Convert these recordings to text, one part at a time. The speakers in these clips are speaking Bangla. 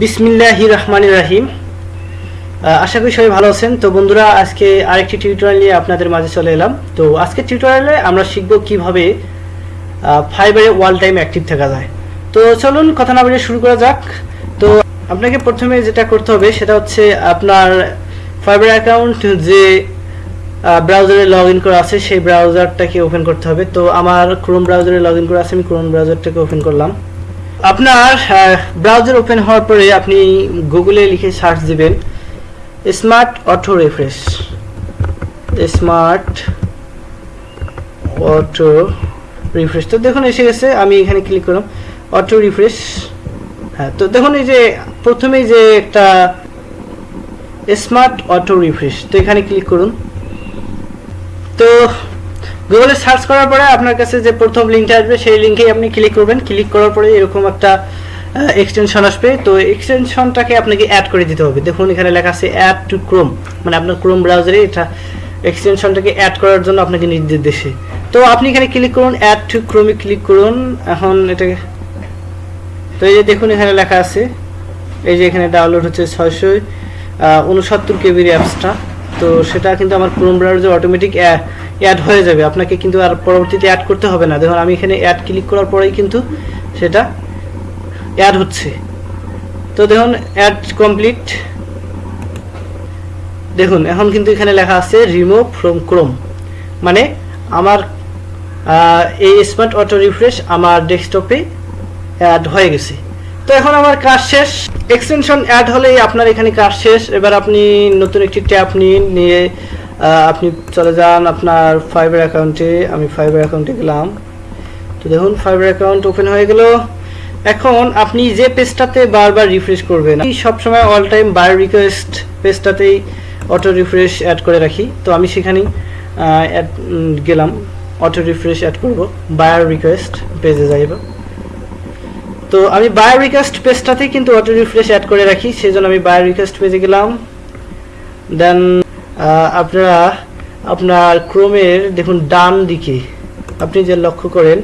বিসমিল্লাহ রহমান রাহিম। আশা করি সবাই ভালো আছেন। তো বন্ধুরা, আজকে আরেকটি টিউটোরিয়াল নিয়ে আপনাদের মাঝে চলে এলাম। তো আজকে টিউটোরিয়ালে আমরা শিখব কীভাবে ফাইবারে ওয়াল টাইম অ্যাক্টিভ থাকা যায়। তো চলুন, কথা না বলে শুরু করা যাক। তো আপনাকে প্রথমে যেটা করতে হবে, সেটা হচ্ছে আপনার ফাইবার অ্যাকাউন্ট যে ব্রাউজারে লগ ইন করা আছে, সেই ব্রাউজারটাকে ওপেন করতে হবে। তো আমার ক্রোম ব্রাউজারে লগ ইন করা আছে, আমি ক্রোম ব্রাউজারটাকে ওপেন করলাম। আপনার ব্রাউজার ওপেন হওয়ার পরে আপনি গুগলে লিখে সার্চ দিবেন smart auto refresh smart auto refresh তো দেখুন, এসে গেছে, আমি এখানে ক্লিক করলাম অটো রিফ্রেশ হ্যাঁ তো দেখুন, এই যে প্রথমেই যে একটা স্মার্ট অটো রিফ্রেশ তো এখানে ক্লিক করুন। তো গুগলে সার্চ করার পরে আপনার কাছে যে প্রথম লিঙ্কটা আসবে, সেই লিঙ্কেই আপনি ক্লিক করবেন। ক্লিক করার পরে এরকম একটা এক্সটেনশন আসবে। তো এক্সটেনশনটাকে আপনাকে অ্যাড করে দিতে হবে। দেখুন, এখানে লেখা আছে অ্যাড টু ক্রোম মানে আপনার ক্রোম ব্রাউজারে এটা এক্সটেনশনটাকে অ্যাড করার জন্য আপনাকে নির্দেশ দেশে তো আপনি এখানে ক্লিক করুন অ্যাড টু ক্রোমে ক্লিক করুন। এখন এটাকে, তো এই যে দেখুন, এখানে লেখা আছে। এই যে এখানে ডাউনলোড হচ্ছে ছয়শো উনসত্তর কেবির অ্যাপসটা তো সেটা কিন্তু আমার ক্রোম ব্রাউজারে অটোমেটিক অ্যাড হয়ে যাবে। আপনাকে কিন্তু আর পরবর্তীতে অ্যাড করতে হবে না। দেখুন, আমি এখানে অ্যাড ক্লিক করার পরেই কিন্তু সেটা অ্যাড হচ্ছে। তো দেখুন অ্যাড কমপ্লিট দেখুন, এখন কিন্তু এখানে লেখা আছে রিমুভ ফ্রম ক্রোম মানে আমার এই স্মার্ট অটো রিফ্রেশ আমার ডেস্কটপে অ্যাড হয়ে গেছে। তো এখন আমার কাজ শেষ। এক্সটেনশন অ্যাড হলেই আপনার এখানে কাজ শেষ। এবার আপনি নতুন একটি ট্যাব নিন নিয়ে আপনি চলে যান আপনার ফাইবার অ্যাকাউন্টে আমি ফাইবার অ্যাকাউন্টে গেলাম। তো দেখুন ফাইবার অ্যাকাউন্ট ওপেন হয়ে গেল। এখন আপনি যে পেজটাতে বারবার রিফ্রেশ করবেন, আমি সবসময় অল টাইম বার রিকোয়েস্ট পেজটাতেই অটো রিফ্রেশ অ্যাড করে রাখি। তো আমি সেখানেই গেলাম। অটো রিফ্রেশ অ্যাড করব। বায়ার রিকোয়েস্ট পেজে যাইব তো আমি বায়ার রিকোয়েস্ট পেজটাতেই কিন্তু অটো রিফ্রেশ অ্যাড করে রাখি সেই জন্য আমি বায়ো রিকোয়েস্ট পেজে গেলাম। দেন আপনারা আপনার ক্রোমের দেখুন ডান দিকে, আপনি যে লক্ষ্য করেন,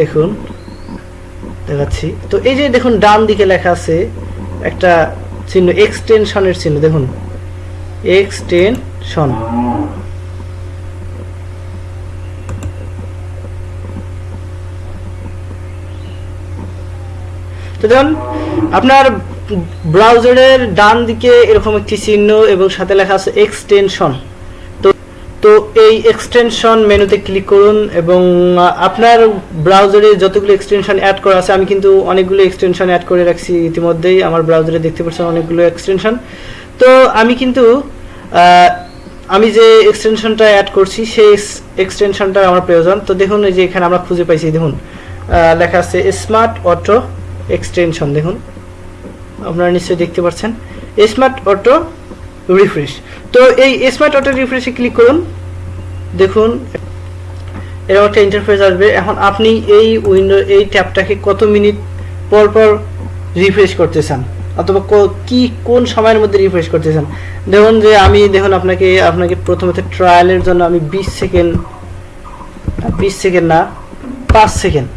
দেখুন, দেখাচ্ছি। তো এই যে দেখুন ডান দিকে লেখা আছে একটা চিহ্ন এক্সটেনশনের চিহ্ন, দেখুন। এক্সটেনশন তো দেখুন আপনার ব্রাউজারের ডান দিকে এরকম একটি চিহ্ন এবং সাথে লেখা আছে এক্সটেনশন তো তো এই এক্সটেনশন মেনুতে ক্লিক করুন এবং আপনার ব্রাউজারে যতগুলো এক্সটেনশন অ্যাড করা আছে, আমি কিন্তু অনেকগুলো এক্সটেনশন অ্যাড করে রাখছি ইতিমধ্যেই। আমার ব্রাউজারে দেখতে পাচ্ছেন অনেকগুলো এক্সটেনশন তো আমি কিন্তু আমি যে এক্সটেনশনটা অ্যাড করছি, সেই এক্সটেনশনটা আমার প্রয়োজন। তো দেখুন, এই যে এখানে আমরা খুঁজে পাইছি, দেখুন লেখা আছে স্মার্ট অটো এক্সটেনশন দেখুন আপনারা নিশ্চয়ই দেখতে পাচ্ছেন। Smart auto refresh. তো এই স্মার্ট অটো রিফ্রেশে ক্লিক করুন। দেখুন এরকম একটা ইন্টারফেস আসবে। এখন আপনি এই উইন্ডো এই ট্যাবটাকে কত মিনিট পর পর রিফ্রেশ করতে চান অথবা কি কোন সময়ের মধ্যে রিফ্রেশ করতে চান দেখুন যে আমি, দেখুন আপনাকে আপনাকে প্রথমত ট্রায়ালের জন্য আমি বিশ সেকেন্ড বিশ সেকেন্ড না, পাঁচ সেকেন্ড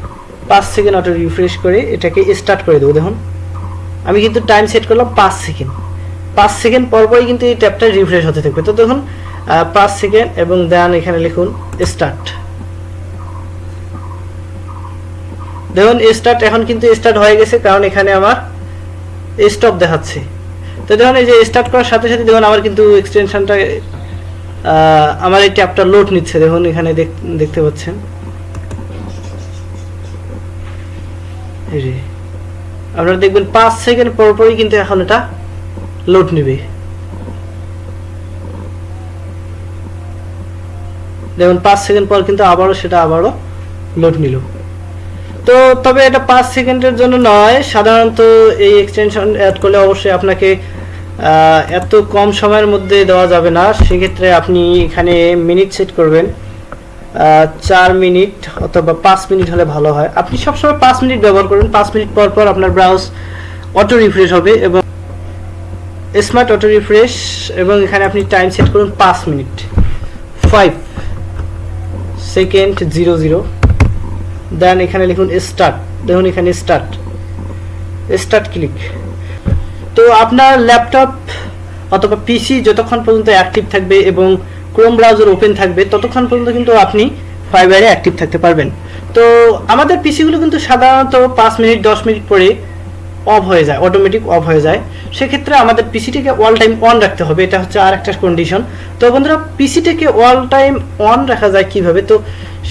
পাঁচ সেকেন্ড অটো রিফ্রেশ করে এটাকে স্টার্ট করে দেবো, দেখুন। আমি কিন্তু টাইম সেট করলাম পাঁচ সেকেন্ড পাঁচ সেকেন্ড পর পরই কিন্তু এই ট্যাবটা রিফ্রেশ হতে থাকবে। তো দেখুন পাঁচ সেকেন্ড এবং দেন এখানে লিখুন স্টার্ট দেখুন স্টার্ট এখন কিন্তু স্টার্ট হয়ে গেছে কারণ এখানে আমার স্টপ দেখাচ্ছে। তো দেখুন, এই যে স্টার্ট করার সাথে সাথে দেখুন, আমার কিন্তু এক্সটেনশনটা আমার এই ট্যাবটা লোড নিচ্ছে। দেখুন, এখানে দেখতে পাচ্ছেন। আপনারা দেখবেন পাঁচ সেকেন্ড পর পরই কিন্তু এখন এটা লোড নেবে। দেখুন, পাঁচ সেকেন্ড পর কিন্তু আবারও সেটা আবারও লোড নিল। তো তবে এটা পাঁচ সেকেন্ডের জন্য নয়, সাধারণত এই এক্সটেনশন অ্যাড করলে অবশ্যই আপনাকে এত কম সময়ের মধ্যে দেওয়া যাবে না। সেক্ষেত্রে আপনি এখানে মিনিট সেট করবেন। চার মিনিট অথবা পাঁচ মিনিট হলে ভালো হয়। আপনি সবসময় পাঁচ মিনিট ব্যবহার করুন। পাঁচ মিনিট পর পর আপনার ব্রাউজ অটো রিফ্রেশ হবে এবং স্মার্ট অটো রিফ্রেশ এবং এখানে আপনি টাইম সেট করুন পাঁচ minute. Five second zero zero then এখানে লিখুন স্টার্ট দেখুন এখানে স্টার্ট স্টার্ট ক্লিক তো আপনার ল্যাপটপ অথবা পিসি যতক্ষণ পর্যন্ত অ্যাক্টিভ থাকবে এবং ক্রোম ব্রাউজার ওপেন থাকবে, ততক্ষণ পর্যন্ত কিন্তু আপনি ফাইবারে অ্যাক্টিভ থাকতে পারবেন। তো আমাদের পিসিগুলো কিন্তু সাধারণত পাঁচ মিনিট, দশ মিনিট পরে অফ হয়ে যায় অটোমেটিক অফ হয়ে যায়। সেক্ষেত্রে আমাদের পিসিটিকে অল টাইম অন রাখতে হবে, এটা হচ্ছে আর একটা কন্ডিশন তো বন্ধুরা পিসিটিকে অল টাইম অন রাখা যায় কীভাবে? তো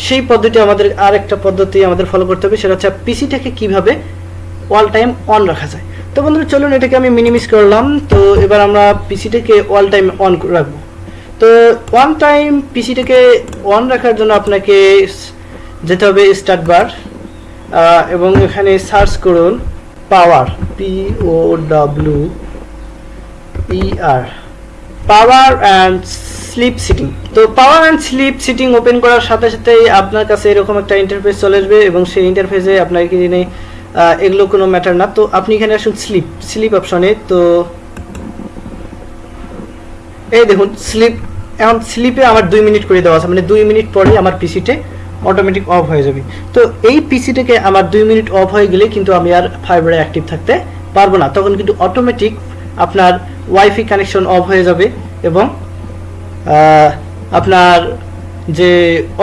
সেই পদ্ধতি আমাদের আর একটা পদ্ধতি আমাদের ফলো করতে হবে, সেটা হচ্ছে পিসিটাকে কীভাবে অল টাইম অন রাখা যায়। তো বন্ধুরা, চলুন এটাকে আমি মিনিমিস করলাম। তো এবার আমরা পিসিটাকে অল টাইম অন রাখব। তো ওয়ান টাইম পিসিটাকে অন রাখার জন্য আপনাকে যেতে হবে স্টার্ট বার এবং এখানে সার্চ করুন power P O W E R power and sleep setting তো power and sleep setting open করার সাথে সাথেই আপনার কাছে এরকম একটা ইন্টারফেস চলে আসবে এবং সেই ইন্টারফেসে আপনার এগুলো কোনো ম্যাটার না। তো আপনি এখানে আসুন স্লিপ স্লিপ অপশনে তো এই দেখুন স্লিপ এখন স্লিপে আমার দুই মিনিট করে দেওয়া আছে মানে দুই মিনিট পরেই আমার পিসিতে অটোমেটিক অফ হয়ে যাবে। তো এই পিসিটাকে আমার দুই মিনিট অফ হয়ে গেলে কিন্তু আমি আর ফাইবারে অ্যাক্টিভ থাকতে পারব না। তখন কিন্তু অটোমেটিক আপনার ওয়াইফাই কানেকশন অফ হয়ে যাবে এবং আপনার যে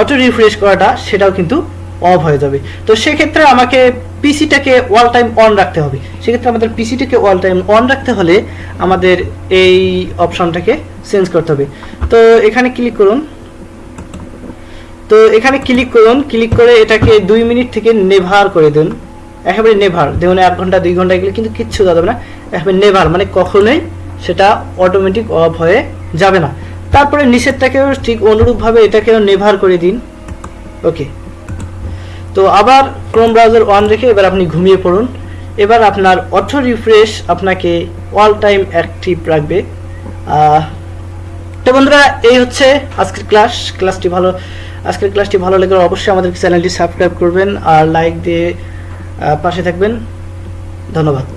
অটো রিফ্রেশ করাটা সেটাও কিন্তু অফ হয়ে যাবে। তো সেক্ষেত্রে আমাকে পিসিটাকে অল টাইম অন রাখতে হবে। সেক্ষেত্রে আমাদের পিসিটাকে অল টাইম অন রাখতে হলে আমাদের এই অপশনটাকে চেঞ্জ করতে হবে। তো এখানে ক্লিক করুন। তো এখানে ক্লিক করুন। ক্লিক করে এটাকে দুই মিনিট থেকে নেভার করে দিন। একেবারে নেভার দেখুন, এক ঘণ্টা, দুই ঘণ্টা এগুলো কিন্তু কিচ্ছু যাবে না। একেবারে নেভার মানে কখনোই সেটা অটোমেটিক অফ হয়ে যাবে না। তারপরে নিষেধটাকেও ঠিক অনুরূপভাবে এটাকেও নেভার করে দিন। ওকে তো আবার ক্রোম ব্রাউজার অন রেখে এবার আপনি ঘুমিয়ে পড়ুন। এবার আপনার অটো রিফ্রেশ আপনাকে অল টাইম অ্যাক্টিভ রাখবে। তো বন্ধুরা, এই হচ্ছে আজকের ক্লাস ক্লাসটি ভালো, আজকের ক্লাসটি ভালো লাগলে অবশ্যই আমাদের চ্যানেলটি সাবস্ক্রাইব করবেন আর লাইক দিয়ে পাশে থাকবেন। ধন্যবাদ।